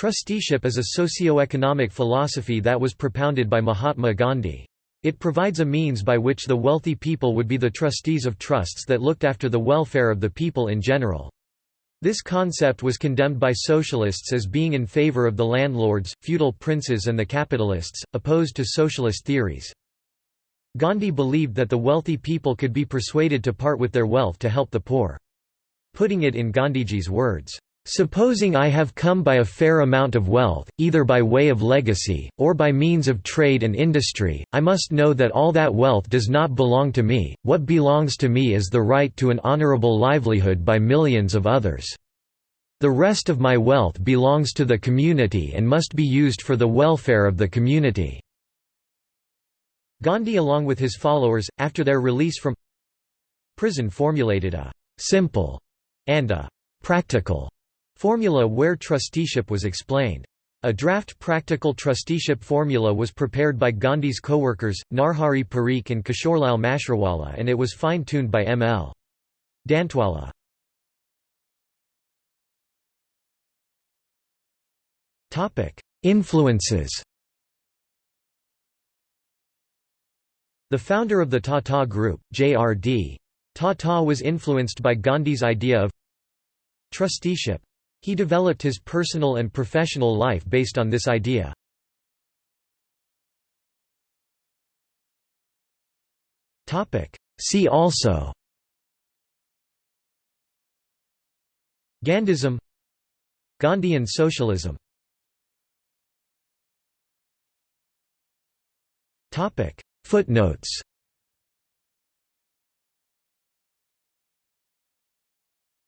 Trusteeship is a socio-economic philosophy that was propounded by Mahatma Gandhi. It provides a means by which the wealthy people would be the trustees of trusts that looked after the welfare of the people in general. This concept was condemned by socialists as being in favor of the landlords, feudal princes and the capitalists, opposed to socialist theories. Gandhi believed that the wealthy people could be persuaded to part with their wealth to help the poor. Putting it in Gandhiji's words, Supposing I have come by a fair amount of wealth, either by way of legacy, or by means of trade and industry, I must know that all that wealth does not belong to me, what belongs to me is the right to an honorable livelihood by millions of others. The rest of my wealth belongs to the community and must be used for the welfare of the community." Gandhi along with his followers, after their release from prison formulated a «simple» and a «practical» Formula where trusteeship was explained. A draft practical trusteeship formula was prepared by Gandhi's co-workers, Narhari Parikh and Kishorlal Mashruwala and it was fine-tuned by M. L. Dantwala. Influences The founder of the Tata Group, J.R.D. Tata was influenced by Gandhi's idea of trusteeship. He developed his personal and professional life based on this idea. See also Gandhism Gandhian socialism Footnotes